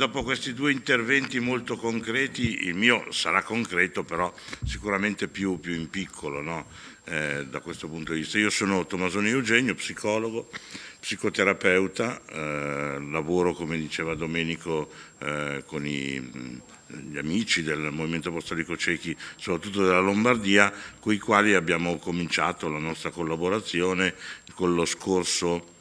dopo questi due interventi molto concreti, il mio sarà concreto però sicuramente più, più in piccolo no? eh, da questo punto di vista. Io sono Tommasoni Eugenio, psicologo, psicoterapeuta, eh, lavoro come diceva Domenico eh, con i, gli amici del Movimento Apostolico Cechi, soprattutto della Lombardia, con i quali abbiamo cominciato la nostra collaborazione con lo scorso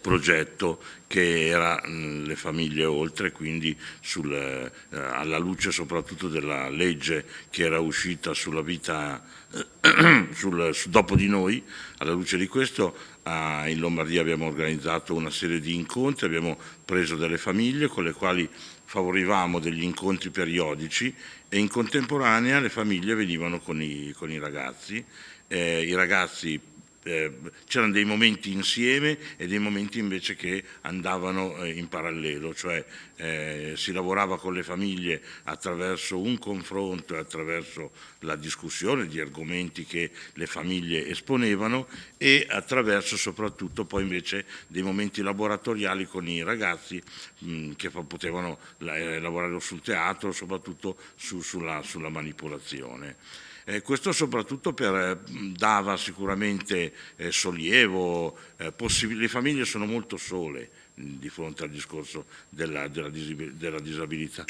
progetto che era mh, le famiglie oltre, quindi sul, eh, alla luce soprattutto della legge che era uscita sulla vita eh, sul, su, dopo di noi, alla luce di questo eh, in Lombardia abbiamo organizzato una serie di incontri, abbiamo preso delle famiglie con le quali favorivamo degli incontri periodici e in contemporanea le famiglie venivano con i, con i ragazzi, eh, i ragazzi eh, c'erano dei momenti insieme e dei momenti invece che andavano eh, in parallelo, cioè eh, si lavorava con le famiglie attraverso un confronto e attraverso la discussione di argomenti che le famiglie esponevano e attraverso soprattutto poi invece dei momenti laboratoriali con i ragazzi mh, che potevano eh, lavorare sul teatro, soprattutto su, sulla, sulla manipolazione. Eh, questo soprattutto per, eh, dava sicuramente eh, sollievo, eh, le famiglie sono molto sole mh, di fronte al discorso della, della disabilità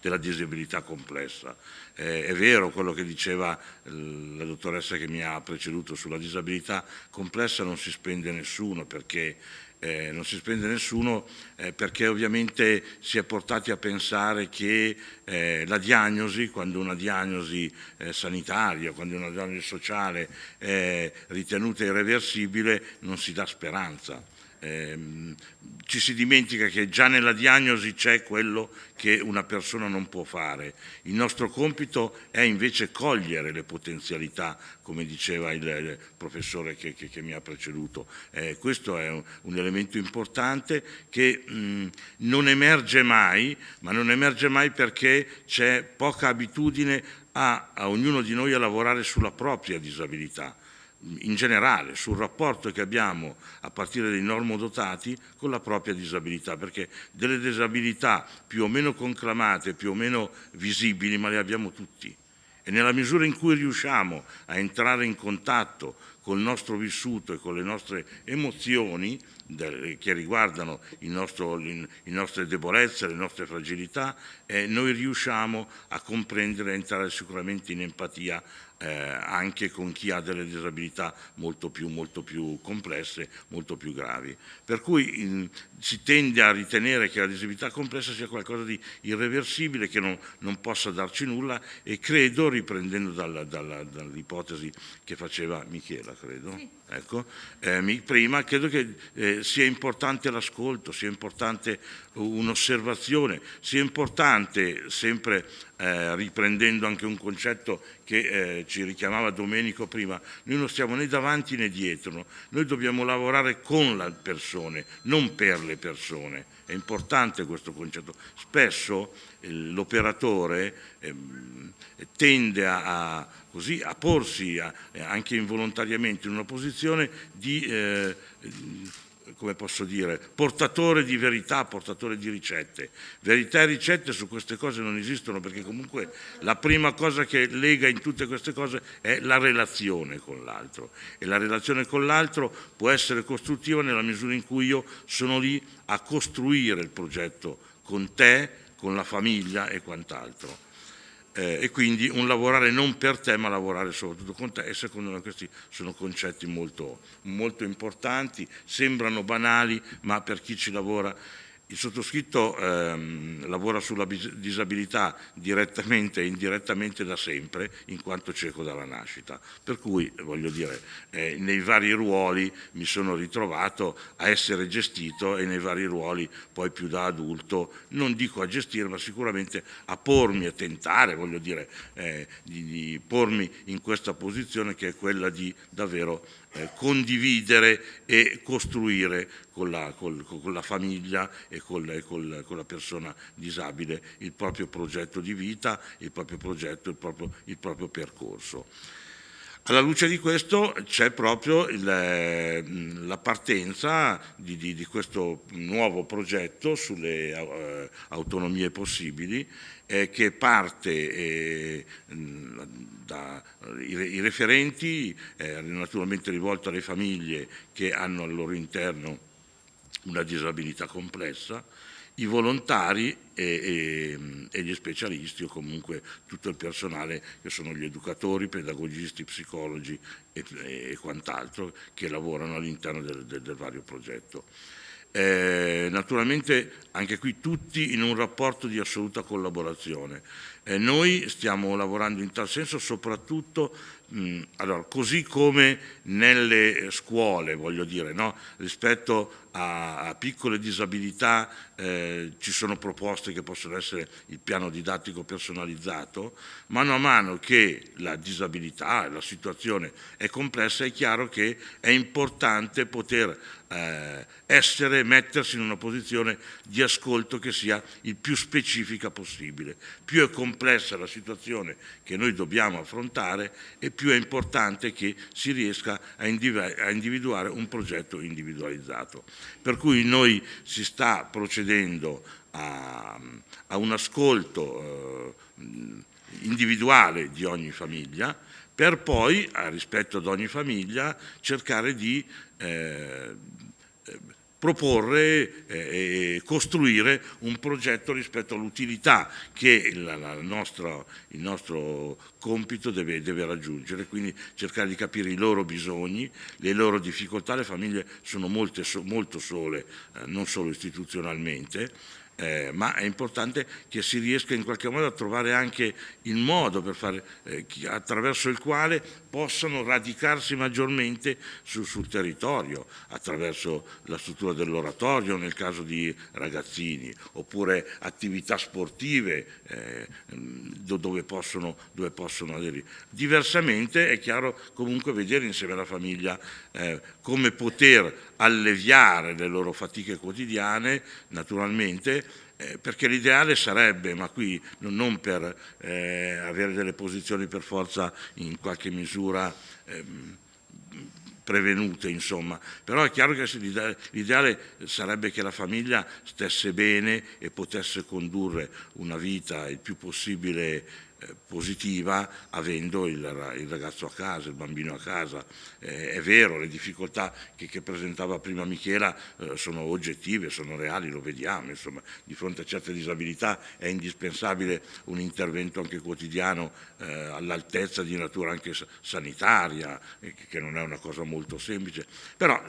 della disabilità complessa. Eh, è vero quello che diceva la dottoressa che mi ha preceduto sulla disabilità complessa non si spende nessuno perché eh, non si spende nessuno eh, perché ovviamente si è portati a pensare che eh, la diagnosi, quando una diagnosi eh, sanitaria, quando una diagnosi sociale è ritenuta irreversibile, non si dà speranza. Eh, ci si dimentica che già nella diagnosi c'è quello che una persona non può fare. Il nostro compito è invece cogliere le potenzialità, come diceva il, professore che, che, che, mi ha preceduto. Eh, questo è un, un, elemento importante che mh, non emerge mai, ma non emerge mai perché c'è poca abitudine a, a ognuno di noi a lavorare sulla propria disabilità in generale sul rapporto che abbiamo a partire dai normodotati con la propria disabilità, perché delle disabilità più o meno conclamate, più o meno visibili, ma le abbiamo tutti. E nella misura in cui riusciamo a entrare in contatto col nostro vissuto e con le nostre emozioni che riguardano nostro, le nostre debolezze, le nostre fragilità, eh, noi riusciamo a comprendere e entrare sicuramente in empatia eh, anche con chi ha delle disabilità molto più, molto più complesse, molto più gravi. Per cui in, si tende a ritenere che la disabilità complessa sia qualcosa di irreversibile, che non, non possa darci nulla e credo, riprendendo dall'ipotesi che faceva Michela, credo, sì. Ecco, eh, prima, credo che eh, sia importante l'ascolto, sia importante un'osservazione, sia importante sempre eh, riprendendo anche un concetto che eh, ci richiamava Domenico prima, noi non stiamo né davanti né dietro, noi dobbiamo lavorare con le persone, non per le persone, è importante questo concetto. Spesso eh, l'operatore ehm, tende a, a, così, a porsi a, anche involontariamente in una posizione di eh, come posso dire, portatore di verità, portatore di ricette. Verità e ricette su queste cose non esistono perché comunque la prima cosa che lega in tutte queste cose è la relazione con l'altro e la relazione con l'altro può essere costruttiva nella misura in cui io sono lì a costruire il progetto con te, con la famiglia e quant'altro eh, e quindi un lavorare non per te ma lavorare soprattutto con te e secondo me questi sono concetti molto, molto importanti, sembrano banali ma per chi ci lavora il sottoscritto ehm, lavora sulla disabilità direttamente e indirettamente da sempre, in quanto cieco dalla nascita. Per cui, voglio dire, eh, nei vari ruoli mi sono ritrovato a essere gestito e nei vari ruoli poi più da adulto, non dico a gestire, ma sicuramente a pormi, a tentare, voglio dire, eh, di, di pormi in questa posizione che è quella di davvero eh, condividere e costruire con la, col, con la famiglia e col, col, con la persona disabile il proprio progetto di vita, il proprio progetto, il proprio, il proprio percorso. Alla luce di questo c'è proprio il, la partenza di, di, di, questo nuovo progetto sulle uh, autonomie possibili eh, che parte eh, dai referenti, eh, naturalmente rivolto alle famiglie che hanno al loro interno una disabilità complessa, i volontari e, e, e, gli specialisti o comunque tutto il personale che sono gli educatori, pedagogisti, psicologi e, e quant'altro che lavorano all'interno del, del, del, vario progetto. Eh, naturalmente anche qui tutti in un rapporto di assoluta collaborazione. Eh, noi stiamo lavorando in tal senso soprattutto allora, così come nelle scuole, voglio dire, no? rispetto a, a, piccole disabilità eh, ci sono proposte che possono essere il piano didattico personalizzato, mano a mano che la disabilità, la situazione è complessa, è chiaro che è importante poter eh, essere, mettersi in una posizione di ascolto che sia il più specifica possibile. Più è complessa la situazione che noi dobbiamo affrontare e più è importante che si riesca a, individuare un progetto individualizzato. Per cui noi si sta procedendo a, a un ascolto eh, individuale di ogni famiglia per poi, rispetto ad ogni famiglia, cercare di eh, proporre eh, e costruire un progetto rispetto all'utilità che la nostra, il nostro compito deve, deve, raggiungere, quindi cercare di capire i loro bisogni, le loro difficoltà, le famiglie sono molte, molto sole, eh, non solo istituzionalmente, eh, ma è importante che si riesca in qualche modo a trovare anche il modo fare, eh, attraverso il quale possano radicarsi maggiormente su, sul territorio, attraverso la struttura dell'oratorio nel caso di ragazzini, oppure attività sportive eh, dove, possono, dove possono aderire. Diversamente è chiaro comunque vedere insieme alla famiglia eh, come poter alleviare le loro fatiche quotidiane, naturalmente, eh, perché l'ideale sarebbe, ma qui non per eh, avere delle posizioni per forza in qualche misura ehm, prevenute, insomma, però è chiaro che l'ideale sarebbe che la famiglia stesse bene e potesse condurre una vita il più possibile positiva avendo il, ragazzo a casa, il bambino a casa. Eh, è vero, le difficoltà che, che presentava prima Michela eh, sono oggettive, sono reali, lo vediamo, insomma, di fronte a certe disabilità è indispensabile un intervento anche quotidiano eh, all'altezza di natura anche sanitaria, che non è una cosa molto semplice, però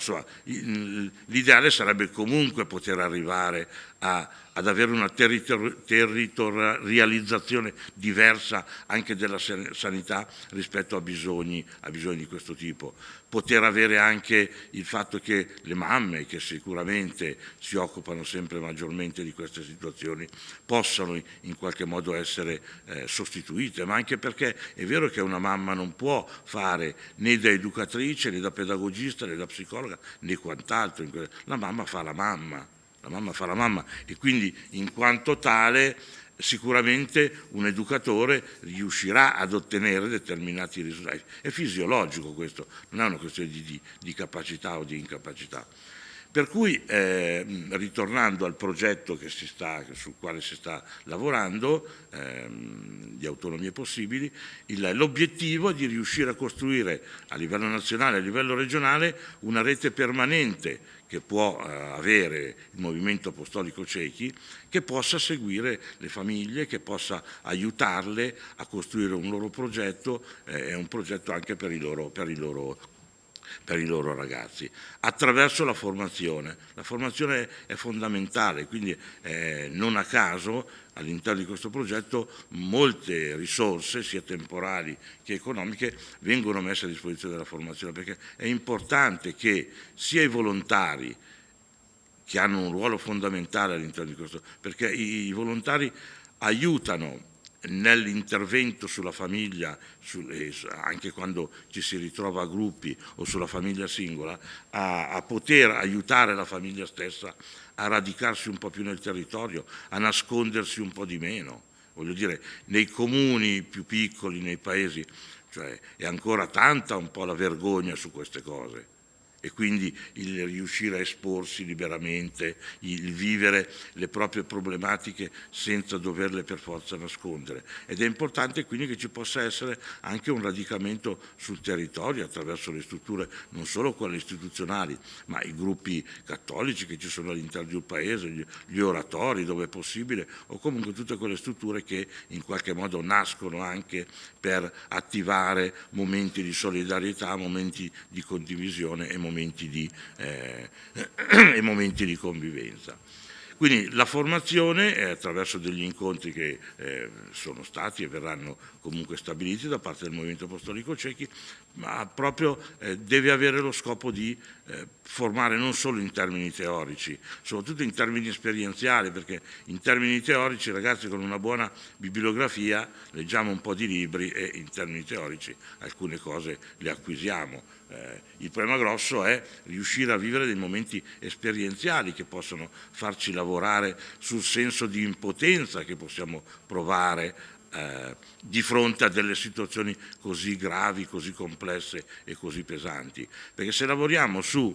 l'ideale sarebbe comunque poter arrivare a, ad avere una territor territorializzazione diversa anche della sanità rispetto a bisogni, a bisogni di questo tipo. Poter avere anche il fatto che le mamme, che sicuramente si occupano sempre maggiormente di queste situazioni, possano in qualche modo essere eh, sostituite, ma anche perché è vero che una mamma non può fare né da educatrice, né da pedagogista, né da psicologa, né quant'altro. La mamma fa la mamma la mamma fa la mamma e quindi in quanto tale sicuramente un educatore riuscirà ad ottenere determinati risultati. È fisiologico questo, non è una questione di, di, di capacità o di incapacità. Per cui, eh, ritornando al progetto sta, sul quale si sta lavorando, ehm, di autonomie possibili, l'obiettivo è di riuscire a costruire a livello nazionale e a livello regionale una rete permanente che può eh, avere il movimento apostolico ciechi, che possa seguire le famiglie, che possa aiutarle a costruire un loro progetto eh, e un progetto anche per i loro, per i loro per i loro ragazzi, attraverso la formazione. La formazione è fondamentale, quindi eh, non a caso all'interno di questo progetto molte risorse, sia temporali che economiche, vengono messe a disposizione della formazione, perché è importante che sia i volontari, che hanno un ruolo fondamentale all'interno di questo, perché i, volontari aiutano nell'intervento sulla famiglia, anche quando ci si ritrova a gruppi o sulla famiglia singola, a, a, poter aiutare la famiglia stessa a radicarsi un po' più nel territorio, a nascondersi un po' di meno. Voglio dire, nei comuni più piccoli, nei paesi, cioè è ancora tanta un po' la vergogna su queste cose e quindi il riuscire a esporsi liberamente, il vivere le proprie problematiche senza doverle per forza nascondere. Ed è importante quindi che ci possa essere anche un radicamento sul territorio attraverso le strutture, non solo quelle istituzionali, ma i gruppi cattolici che ci sono all'interno del paese, gli, gli oratori dove è possibile, o comunque tutte quelle strutture che in qualche modo nascono anche per attivare momenti di solidarietà, momenti di condivisione e momenti momenti di, eh, e momenti di convivenza. Quindi la formazione è attraverso degli incontri che eh, sono stati e verranno comunque stabiliti da parte del Movimento Apostolico Cechi, ma proprio eh, deve avere lo scopo di eh, formare non solo in termini teorici, soprattutto in termini esperienziali, perché in termini teorici ragazzi con una buona bibliografia leggiamo un po' di libri e in termini teorici alcune cose le acquisiamo. Eh, il problema grosso è riuscire a vivere dei momenti esperienziali che possono farci lavorare sul senso di impotenza che possiamo provare eh, di fronte a delle situazioni così gravi, così complesse e così pesanti. Perché se lavoriamo su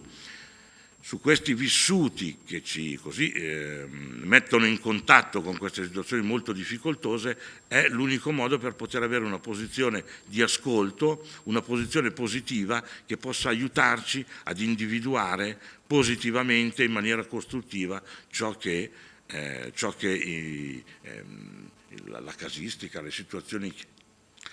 su questi vissuti che ci così, eh, mettono in contatto con queste situazioni molto difficoltose è l'unico modo per poter avere una posizione di ascolto, una posizione positiva che possa aiutarci ad individuare positivamente in maniera costruttiva ciò che, eh, ciò che i, eh, la, la casistica, le situazioni,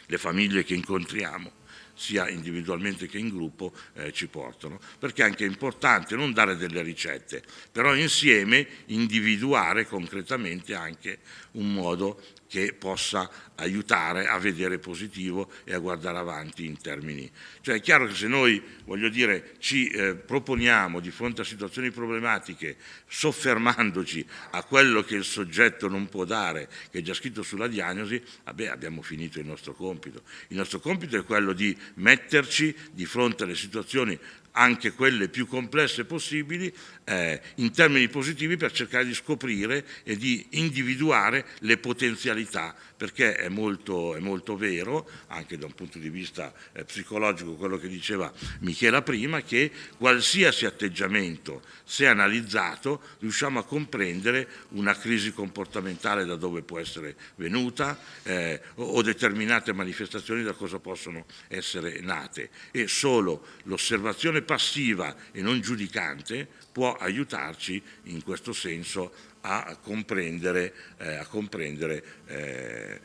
le famiglie che incontriamo sia individualmente che in gruppo eh, ci portano, perché è anche importante non dare delle ricette, però insieme individuare concretamente anche un modo che possa aiutare a vedere positivo e a guardare avanti in termini. Cioè è chiaro che se noi, voglio dire, ci eh, proponiamo di fronte a situazioni problematiche, soffermandoci a quello che il soggetto non può dare, che è già scritto sulla diagnosi, vabbè, abbiamo finito il nostro compito. Il nostro compito è quello di metterci di fronte alle situazioni anche quelle più complesse possibili, eh, in termini positivi per cercare di scoprire e di individuare le potenzialità, perché è molto, è molto vero, anche da un punto di vista eh, psicologico, quello che diceva Michela prima, che qualsiasi atteggiamento, se analizzato, riusciamo a comprendere una crisi comportamentale da dove può essere venuta eh, o determinate manifestazioni da cosa possono essere nate. E solo l'osservazione passiva e non giudicante può aiutarci in questo senso a comprendere, eh, a comprendere eh,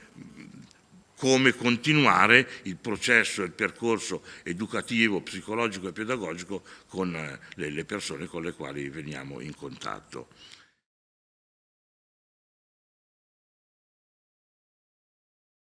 come continuare il processo, il percorso educativo, psicologico e pedagogico con eh, le, le persone con le quali veniamo in contatto.